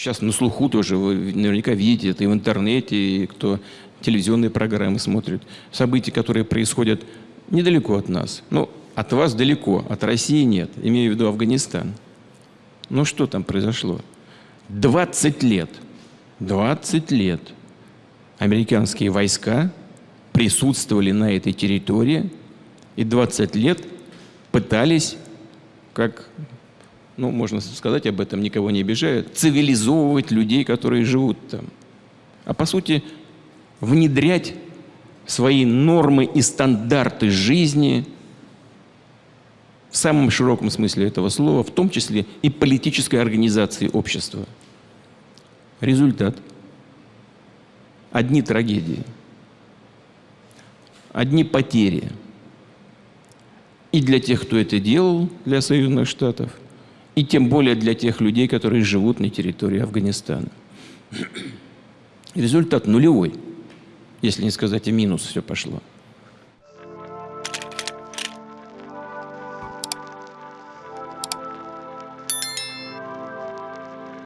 Сейчас на слуху тоже, вы наверняка видите это и в интернете, и кто телевизионные программы смотрит. События, которые происходят недалеко от нас. Ну, от вас далеко, от России нет, имею в виду Афганистан. Ну, что там произошло? 20 лет, 20 лет американские войска присутствовали на этой территории и 20 лет пытались, как ну, можно сказать об этом, никого не обижают, цивилизовывать людей, которые живут там. А по сути, внедрять свои нормы и стандарты жизни в самом широком смысле этого слова, в том числе и политической организации общества. Результат. Одни трагедии, одни потери. И для тех, кто это делал, для союзных штатов – и тем более для тех людей, которые живут на территории Афганистана. Результат нулевой, если не сказать и минус все пошло.